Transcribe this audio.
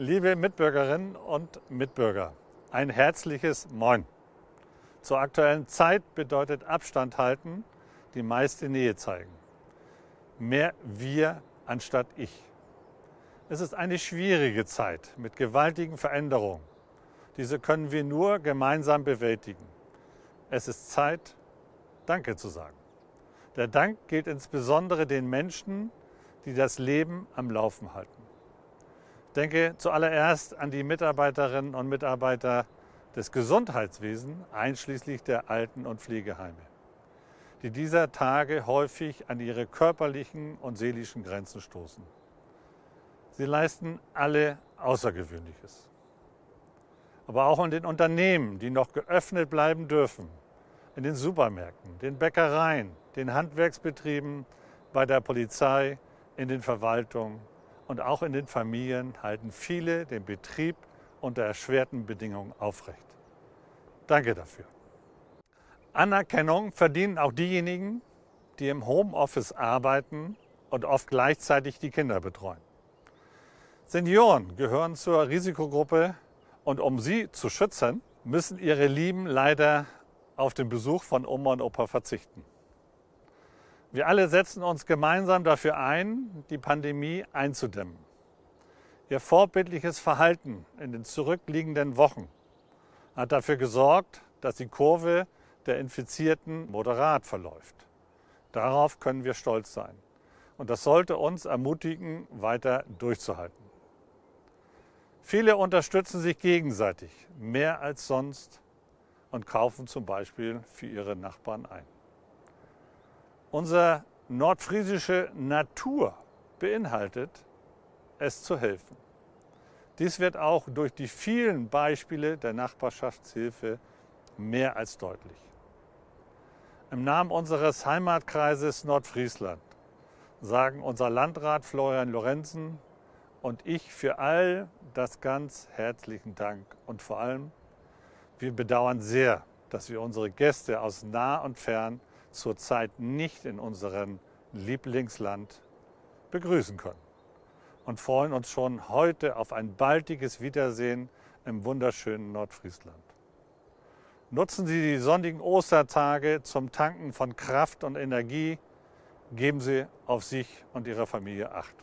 Liebe Mitbürgerinnen und Mitbürger, ein herzliches Moin. Zur aktuellen Zeit bedeutet Abstand halten die meiste Nähe zeigen. Mehr wir anstatt ich. Es ist eine schwierige Zeit mit gewaltigen Veränderungen. Diese können wir nur gemeinsam bewältigen. Es ist Zeit, Danke zu sagen. Der Dank gilt insbesondere den Menschen, die das Leben am Laufen halten. Denke zuallererst an die Mitarbeiterinnen und Mitarbeiter des Gesundheitswesens, einschließlich der Alten- und Pflegeheime, die dieser Tage häufig an ihre körperlichen und seelischen Grenzen stoßen. Sie leisten alle Außergewöhnliches. Aber auch in den Unternehmen, die noch geöffnet bleiben dürfen, in den Supermärkten, den Bäckereien, den Handwerksbetrieben, bei der Polizei, in den Verwaltungen und auch in den Familien halten viele den Betrieb unter erschwerten Bedingungen aufrecht. Danke dafür. Anerkennung verdienen auch diejenigen, die im Homeoffice arbeiten und oft gleichzeitig die Kinder betreuen. Senioren gehören zur Risikogruppe und um sie zu schützen, müssen ihre Lieben leider auf den Besuch von Oma und Opa verzichten. Wir alle setzen uns gemeinsam dafür ein, die Pandemie einzudämmen. Ihr vorbildliches Verhalten in den zurückliegenden Wochen hat dafür gesorgt, dass die Kurve der Infizierten moderat verläuft. Darauf können wir stolz sein. Und das sollte uns ermutigen, weiter durchzuhalten. Viele unterstützen sich gegenseitig mehr als sonst und kaufen zum Beispiel für ihre Nachbarn ein. Unsere nordfriesische Natur beinhaltet, es zu helfen. Dies wird auch durch die vielen Beispiele der Nachbarschaftshilfe mehr als deutlich. Im Namen unseres Heimatkreises Nordfriesland sagen unser Landrat Florian Lorenzen und ich für all das ganz herzlichen Dank und vor allem, wir bedauern sehr, dass wir unsere Gäste aus nah und fern zurzeit nicht in unserem Lieblingsland begrüßen können und freuen uns schon heute auf ein baldiges Wiedersehen im wunderschönen Nordfriesland. Nutzen Sie die sonnigen Ostertage zum Tanken von Kraft und Energie. Geben Sie auf sich und Ihre Familie Acht.